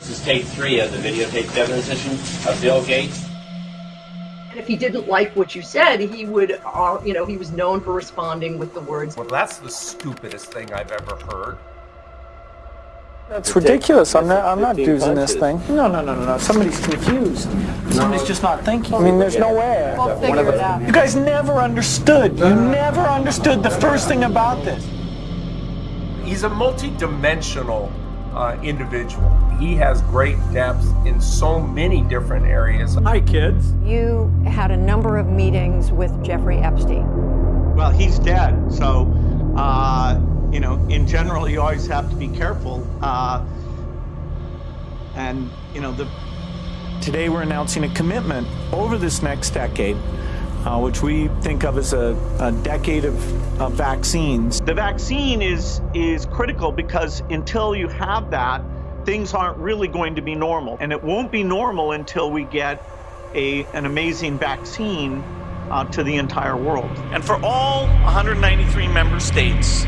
This is tape three of the videotape deposition of Bill Gates. And if he didn't like what you said, he would, uh, you know, he was known for responding with the words, Well, that's the stupidest thing I've ever heard. That's ridiculous. I'm not, I'm not 15 using this thing. No, no, no, no, no. Somebody's confused. Somebody's just not thinking. I mean, there's no way. We'll figure it out. You guys never understood. You never understood the first thing about this. He's a multi-dimensional uh, individual. He has great depth in so many different areas. Hi, kids. You had a number of meetings with Jeffrey Epstein. Well, he's dead, so uh, you know, in general, you always have to be careful. Uh, and you know, the Today, we're announcing a commitment over this next decade, uh, which we think of as a, a decade of, of vaccines. the vaccine is is critical because until you have that, things aren't really going to be normal, and it won't be normal until we get a an amazing vaccine uh, to the entire world. And for all 193 member states,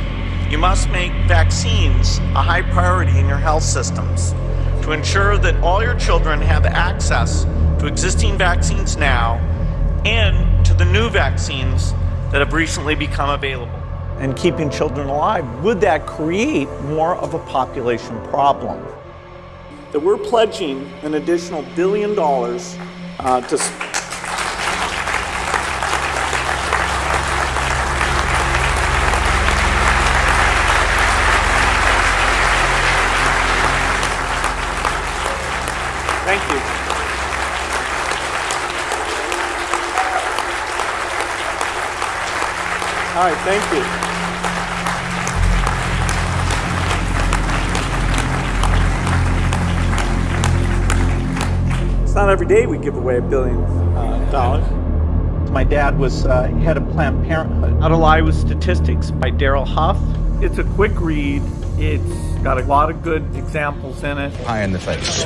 you must make vaccines a high priority in your health systems to ensure that all your children have access to existing vaccines now and to the new vaccines that have recently become available. And keeping children alive, would that create more of a population problem? That we're pledging an additional billion dollars uh, to. Thank you. All right, thank you. It's not every day we give away a billion uh, dollars. My dad was uh, head of Planned Parenthood. How to Lie with Statistics by Darrell Huff. It's a quick read. It's got a lot of good examples in it. Pie in the face.